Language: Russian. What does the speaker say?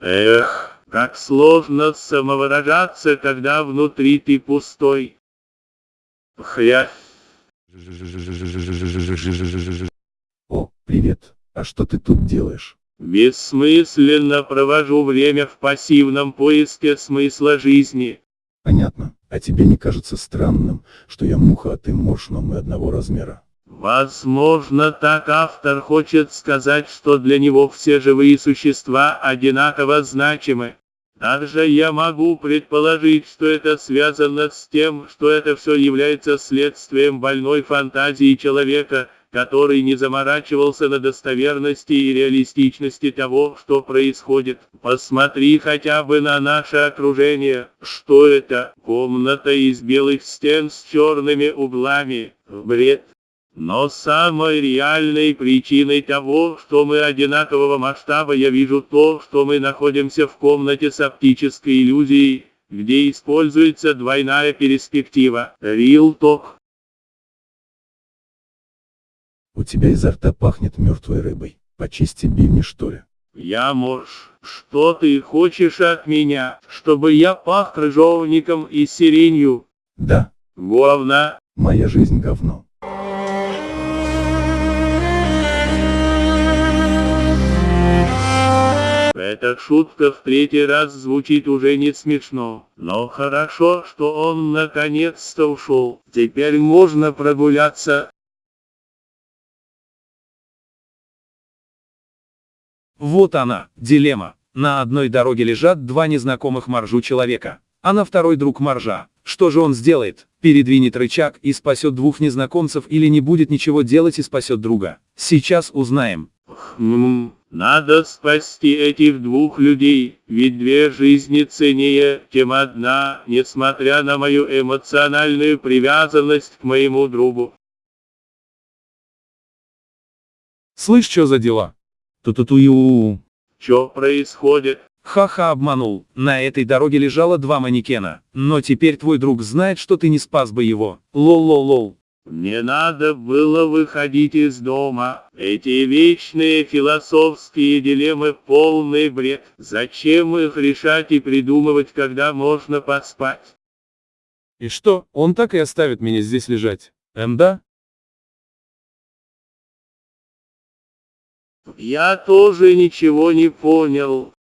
Эх, как сложно самовыражаться, когда внутри ты пустой. Хрясь. О, привет. А что ты тут делаешь? Бессмысленно провожу время в пассивном поиске смысла жизни. Понятно. А тебе не кажется странным, что я муха, а ты морж, но мы одного размера? Возможно, так автор хочет сказать, что для него все живые существа одинаково значимы. Также я могу предположить, что это связано с тем, что это все является следствием больной фантазии человека, который не заморачивался на достоверности и реалистичности того, что происходит. Посмотри хотя бы на наше окружение. Что это? Комната из белых стен с черными углами. Бред. Но самой реальной причиной того, что мы одинакового масштаба я вижу то, что мы находимся в комнате с оптической иллюзией, где используется двойная перспектива. Real Talk. У тебя изо рта пахнет мертвой рыбой. Почисти бивни что ли? Я муж. Что ты хочешь от меня? Чтобы я пах крыжовником и сиренью? Да, Говна. моя жизнь говно. Эта шутка в третий раз звучит уже не смешно. Но хорошо, что он наконец-то ушел. Теперь можно прогуляться. Вот она, дилемма. На одной дороге лежат два незнакомых моржу человека, а на второй друг моржа. Что же он сделает? Передвинет рычаг и спасет двух незнакомцев или не будет ничего делать и спасет друга? Сейчас узнаем. Надо спасти этих двух людей, ведь две жизни ценнее, чем одна, несмотря на мою эмоциональную привязанность к моему другу. Слышь, что за дела? Ту-ту-ту-ю. Что происходит? Ха-ха обманул, на этой дороге лежало два манекена, но теперь твой друг знает, что ты не спас бы его. Лол-лол-лол. Не надо было выходить из дома. Эти вечные философские дилеммы полный бред. Зачем их решать и придумывать, когда можно поспать? И что, он так и оставит меня здесь лежать? Эм да? Я тоже ничего не понял.